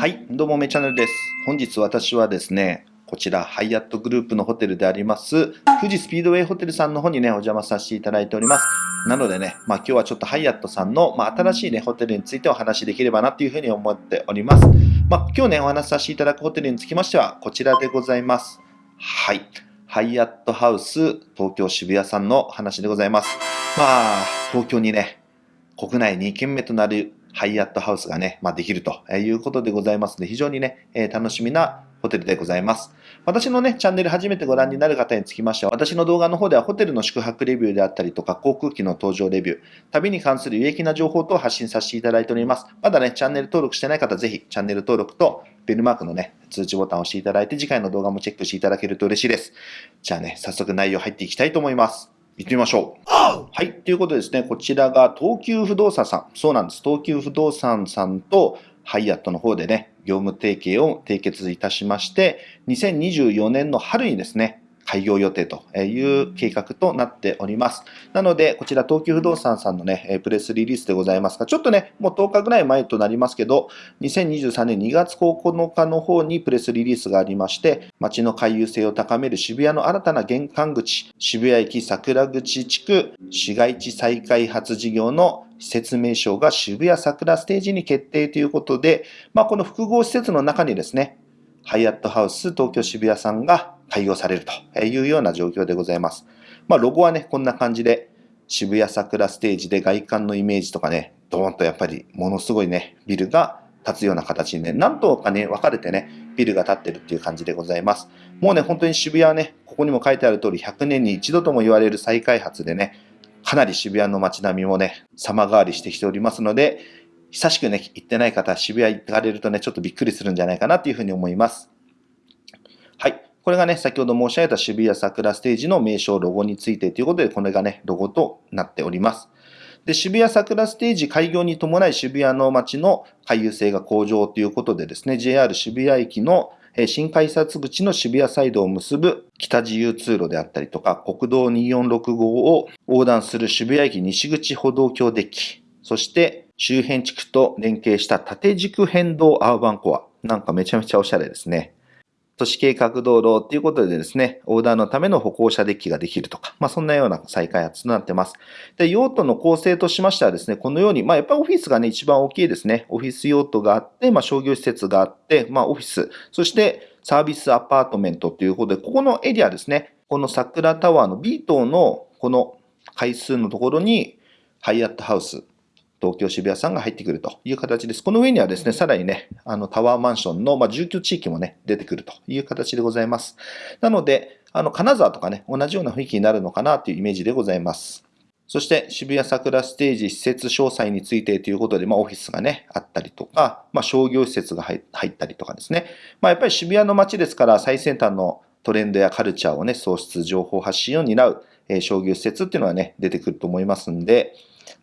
はい、どうもめチャンネルです。本日私はですね、こちらハイアットグループのホテルであります、富士スピードウェイホテルさんの方にね、お邪魔させていただいております。なのでね、まあ今日はちょっとハイアットさんの、まあ、新しいね、ホテルについてお話しできればなというふうに思っております。まあ今日ね、お話しさせていただくホテルにつきましては、こちらでございます。はい。ハイアットハウス東京渋谷さんの話でございます。まあ、東京にね、国内2軒目となるハイアットハウスがね、まあ、できるということでございますので、非常にね、えー楽しみなホテルでございます。私のね、チャンネル初めてご覧になる方につきましては、私の動画の方ではホテルの宿泊レビューであったりとか、航空機の搭乗レビュー、旅に関する有益な情報等を発信させていただいております。まだね、チャンネル登録してない方、ぜひチャンネル登録とベルマークのね、通知ボタンを押していただいて、次回の動画もチェックしていただけると嬉しいです。じゃあね、早速内容入っていきたいと思います。行ってみましょう。はい。ということでですね、こちらが東急不動産さん。そうなんです。東急不動産さんとハイアットの方でね、業務提携を締結いたしまして、2024年の春にですね、開業予定という計画となっております。なので、こちら東急不動産さんのね、プレスリリースでございますが、ちょっとね、もう10日ぐらい前となりますけど、2023年2月9日の方にプレスリリースがありまして、街の回遊性を高める渋谷の新たな玄関口、渋谷駅桜口地区市街地再開発事業の施設名称が渋谷桜ステージに決定ということで、まあ、この複合施設の中にですね、ハイアットハウス東京渋谷さんが開業されるというような状況でございます。まあ、ロゴはね、こんな感じで、渋谷桜ステージで外観のイメージとかね、ドーンとやっぱりものすごいね、ビルが立つような形にね、なんとかね、分かれてね、ビルが立ってるっていう感じでございます。もうね、本当に渋谷はね、ここにも書いてある通り、100年に一度とも言われる再開発でね、かなり渋谷の街並みもね、様変わりしてきておりますので、久しくね、行ってない方渋谷行かれるとね、ちょっとびっくりするんじゃないかなというふうに思います。はい。これがね、先ほど申し上げた渋谷桜ステージの名称、ロゴについてということで、これがね、ロゴとなっております。で、渋谷桜ステージ開業に伴い渋谷の街の回遊性が向上ということでですね、JR 渋谷駅の新改札口の渋谷サイドを結ぶ北自由通路であったりとか、国道246号を横断する渋谷駅西口歩道橋デッキ、そして周辺地区と連携した縦軸変動アーバンコア。なんかめちゃめちゃおしゃれですね。都市計画道路ということでですね、横断のための歩行者デッキができるとか、まあそんなような再開発となってます。で、用途の構成としましてはですね、このように、まあやっぱりオフィスがね、一番大きいですね。オフィス用途があって、まあ商業施設があって、まあオフィス、そしてサービスアパートメントということで、ここのエリアですね、この桜タワーの B 棟のこの階数のところに、ハイアットハウス、東京渋谷さんが入ってくるという形です。この上にはですね、さらにね、あのタワーマンションの、まあ、住居地域もね、出てくるという形でございます。なので、あの、金沢とかね、同じような雰囲気になるのかなというイメージでございます。そして、渋谷桜ステージ施設詳細についてということで、まあ、オフィスがね、あったりとか、まあ、商業施設が入入ったりとかですね。まあ、やっぱり渋谷の街ですから、最先端のトレンドやカルチャーをね、創出、情報発信を担う、えー商業施設っていうのはね、出てくると思いますんで、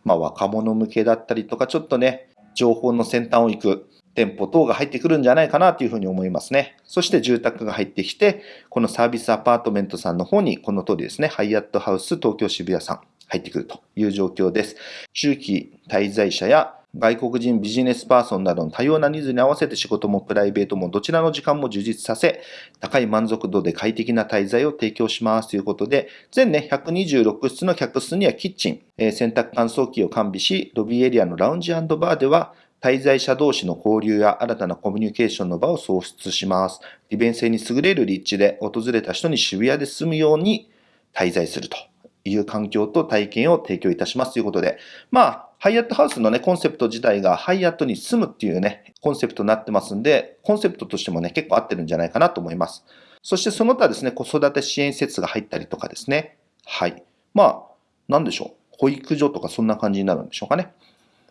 まあ、若者向けだったりとか、ちょっとね、情報の先端を行く店舗等が入ってくるんじゃないかなというふうに思いますね。そして住宅が入ってきて、このサービスアパートメントさんの方に、この通りですね、ハイアットハウス東京渋谷さん入ってくるという状況です。中期滞在者や外国人ビジネスパーソンなどの多様なニーズに合わせて仕事もプライベートもどちらの時間も充実させ、高い満足度で快適な滞在を提供しますということで、全ね、126室の客室にはキッチン、えー洗濯乾燥機を完備し、ロビーエリアのラウンジバーでは、滞在者同士の交流や新たなコミュニケーションの場を創出します。利便性に優れる立地で訪れた人に渋谷で住むように滞在するという環境と体験を提供いたしますということで、まあ、ハイアットハウスのね、コンセプト自体がハイアットに住むっていうね、コンセプトになってますんで、コンセプトとしてもね、結構合ってるんじゃないかなと思います。そしてその他ですね、子育て支援施設が入ったりとかですね。はい。まあ、なんでしょう。保育所とかそんな感じになるんでしょうかね。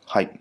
はい。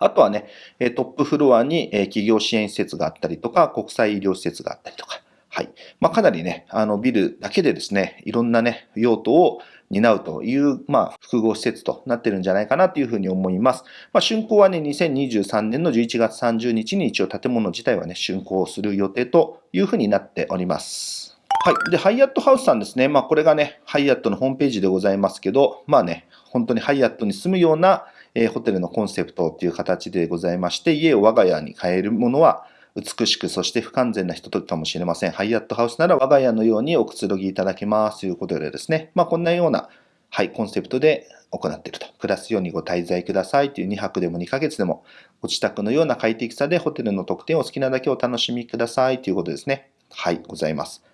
あとはね、トップフロアに企業支援施設があったりとか、国際医療施設があったりとか、はい。まあ、かなりね、あの、ビルだけでですね、いろんなね、用途を担うという、まあ、複合施設となってるんじゃないかなというふうに思います。まあ、竣工はね、2023年の11月30日に一応建物自体はね、竣工する予定というふうになっております。はい。で、ハイアットハウスさんですね。まあ、これがね、ハイアットのホームページでございますけど、まあね、本当にハイアットに住むようなえー、ホテルのコンセプトという形でございまして、家を我が家に変えるものは、美しく、そして不完全な人ときかもしれません。ハイアットハウスなら我が家のようにおくつろぎいただけますということでですね、まあ、こんなような、はい、コンセプトで行っていると。暮らすようにご滞在くださいという2泊でも2ヶ月でも、ご自宅のような快適さでホテルの特典を好きなだけお楽しみくださいということですね。はい、ございます。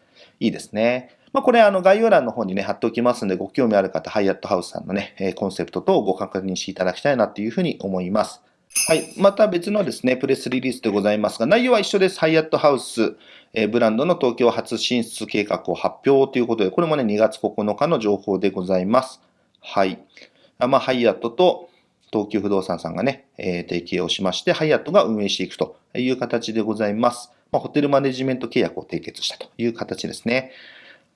いいですね。まあ、これ、あの、概要欄の方にね、貼っておきますので、ご興味ある方、ハイアットハウスさんのね、コンセプトとご確認していただきたいなというふうに思います。はい。また別のですね、プレスリリースでございますが、内容は一緒です。ハイアットハウス、えブランドの東京初進出計画を発表ということで、これもね、2月9日の情報でございます。はい。まあ、ハイアットと東急不動産さんがね、えー、提携をしまして、ハイアットが運営していくという形でございます。まあ、ホテルマネジメント契約を締結したという形ですね。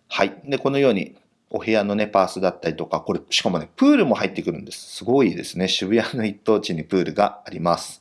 はい。で、このように、お部屋のね、パースだったりとか、これ、しかもね、プールも入ってくるんです。すごいですね。渋谷の一等地にプールがあります。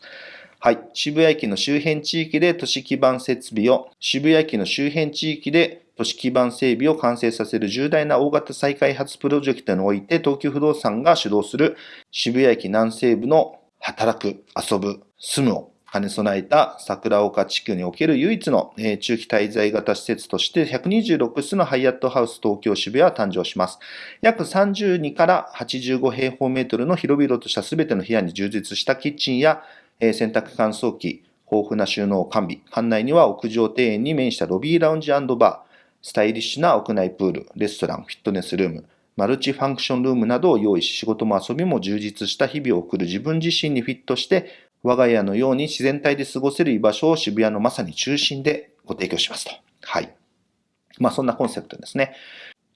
はい。渋谷駅の周辺地域で都市基盤設備を、渋谷駅の周辺地域で都市基盤整備を完成させる重大な大型再開発プロジェクトにおいて、東急不動産が主導する渋谷駅南西部の働く、遊ぶ、住むを兼ね備えた桜岡地区における唯一の中期滞在型施設として126室のハイアットハウス東京渋谷は誕生します。約32から85平方メートルの広々とした全ての部屋に充実したキッチンや洗濯乾燥機、豊富な収納完備。館内には屋上庭園に面したロビーラウンジバー、スタイリッシュな屋内プール、レストラン、フィットネスルーム、マルチファンクションルームなどを用意し、仕事も遊びも充実した日々を送る自分自身にフィットして、我が家のように自然体で過ごせる居場所を渋谷のまさに中心でご提供しますと。はい。まあそんなコンセプトですね。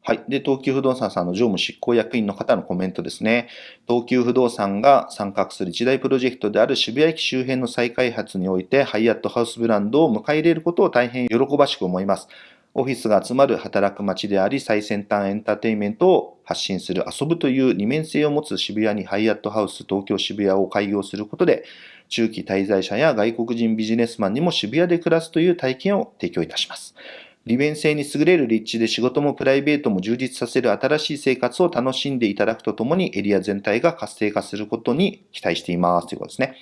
はい。で、東急不動産さんの常務執行役員の方のコメントですね。東急不動産が参画する一大プロジェクトである渋谷駅周辺の再開発において、ハイアットハウスブランドを迎え入れることを大変喜ばしく思います。オフィスが集まる働く街であり、最先端エンターテインメントを発信する遊ぶという二面性を持つ渋谷にハイアットハウス東京渋谷を開業することで、中期滞在者や外国人ビジネスマンにも渋谷で暮らすという体験を提供いたします。利便性に優れる立地で仕事もプライベートも充実させる新しい生活を楽しんでいただくとともにエリア全体が活性化することに期待していますということですね。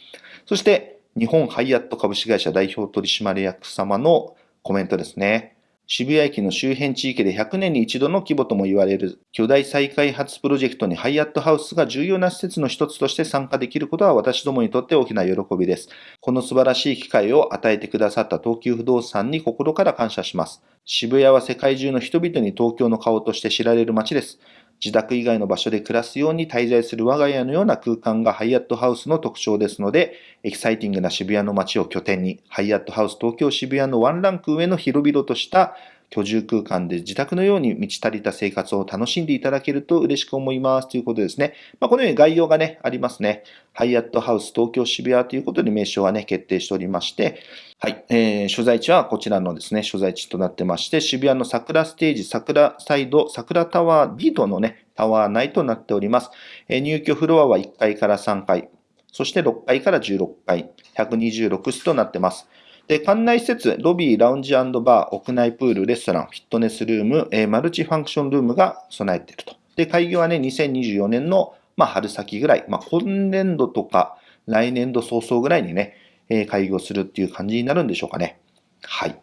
そして、日本ハイアット株式会社代表取締役様のコメントですね。渋谷駅の周辺地域で100年に一度の規模とも言われる巨大再開発プロジェクトにハイアットハウスが重要な施設の一つとして参加できることは私どもにとって大きな喜びです。この素晴らしい機会を与えてくださった東急不動産に心から感謝します。渋谷は世界中の人々に東京の顔として知られる街です。自宅以外の場所で暮らすように滞在する我が家のような空間がハイアットハウスの特徴ですので、エキサイティングな渋谷の街を拠点に、ハイアットハウス東京渋谷のワンランク上の広々とした居住空間で自宅のように満ち足りた生活を楽しんでいただけると嬉しく思いますということですね。まあ、このように概要がね、ありますね。ハイアットハウス東京渋谷ということで名称はね、決定しておりまして、はい、えー、所在地はこちらのですね、所在地となってまして、渋谷の桜ステージ、桜サイド、桜タワー B とのね、タワー内となっております。えー、入居フロアは1階から3階、そして6階から16階、126室となってます。で、館内施設、ロビー、ラウンジバー、屋内プール、レストラン、フィットネスルーム、えー、マルチファンクションルームが備えていると。で、開業はね、2024年の、まあ、春先ぐらい、まあ、今年度とか来年度早々ぐらいにね、えー、開業するっていう感じになるんでしょうかね。はい。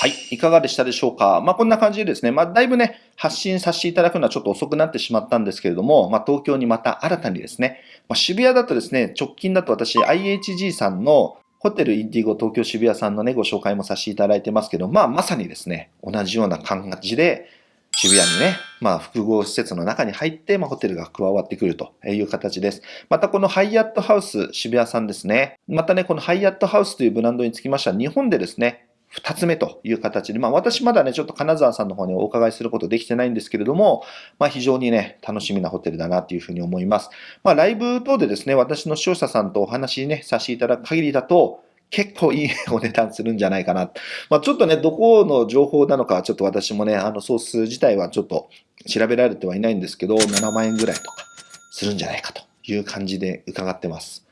はい。いかがでしたでしょうかまあ、こんな感じでですね、まあ、だいぶね、発信させていただくのはちょっと遅くなってしまったんですけれども、まあ、東京にまた新たにですね、まあ、渋谷だとですね、直近だと私、IHG さんのホテルインディゴ東京渋谷さんのね、ご紹介もさせていただいてますけど、まあ、まさにですね、同じような感じで、渋谷にね、まあ、複合施設の中に入って、まあ、ホテルが加わってくるという形です。また、このハイアットハウス渋谷さんですね。またね、このハイアットハウスというブランドにつきましては、日本でですね、二つ目という形で、まあ私まだね、ちょっと金沢さんの方にお伺いすることできてないんですけれども、まあ非常にね、楽しみなホテルだなというふうに思います。まあライブ等でですね、私の視聴者さんとお話ね、させていただく限りだと、結構いいお値段するんじゃないかな。まあ、ちょっとね、どこの情報なのか、ちょっと私もね、あの、ソース自体はちょっと調べられてはいないんですけど、7万円ぐらいとかするんじゃないかという感じで伺ってます。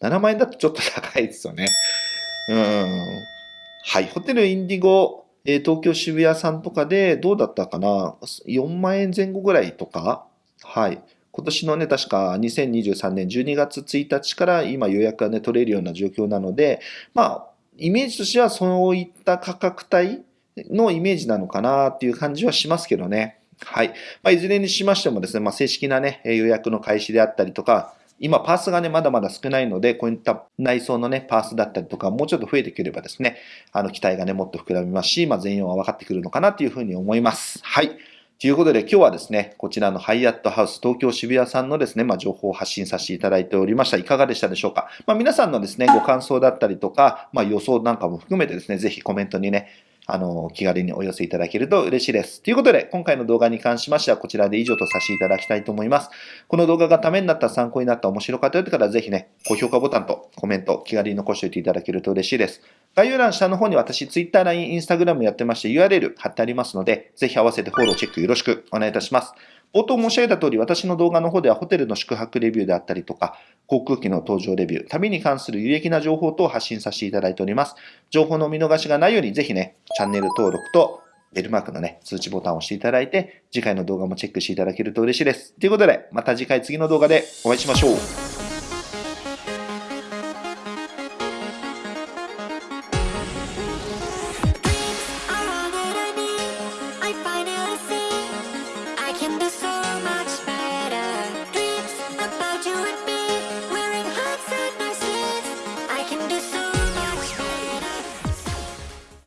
7万円だとちょっと高いですよね。うん。はい。ホテルインディゴ、えー、東京渋谷さんとかでどうだったかな ?4 万円前後ぐらいとか？はい。今年のね、確か2023年12月1日から今予約がね、取れるような状況なので、まあ、イメージとしてはそういった価格帯のイメージなのかなっていう感じはしますけどね。はい。まあ、いずれにしましてもですね、まあ、正式なね、予約の開始であったりとか、今、パースがね、まだまだ少ないので、こういった内装のね、パースだったりとか、もうちょっと増えてくればですね、あの、期待がね、もっと膨らみますし、まあ、全容は分かってくるのかなというふうに思います。はい。ということで今日はですね、こちらのハイアットハウス東京渋谷さんのですね、まあ、情報を発信させていただいておりました。いかがでしたでしょうか？まあ、皆さんのですね、ご感想だったりとか、まあ、予想なんかも含めてですね、ぜひコメントにね、あの、気軽にお寄せいただけると嬉しいです。ということで、今回の動画に関しましてはこちらで以上とさせていただきたいと思います。この動画がためになった参考になった面白かったよって方はぜひね、高評価ボタンとコメント気軽に残しておいていただけると嬉しいです。概要欄下の方に私、Twitter、LINE、Instagram やってまして URL 貼ってありますので、ぜひ合わせてフォローチェックよろしくお願いいたします。冒頭申し上げた通り、私の動画の方ではホテルの宿泊レビューであったりとか、航空機の搭乗レビュー、旅に関する有益な情報等を発信させていただいております。情報の見逃しがないように、ぜひね、チャンネル登録とベルマークのね、通知ボタンを押していただいて、次回の動画もチェックしていただけると嬉しいです。ということで、また次回次の動画でお会いしましょう。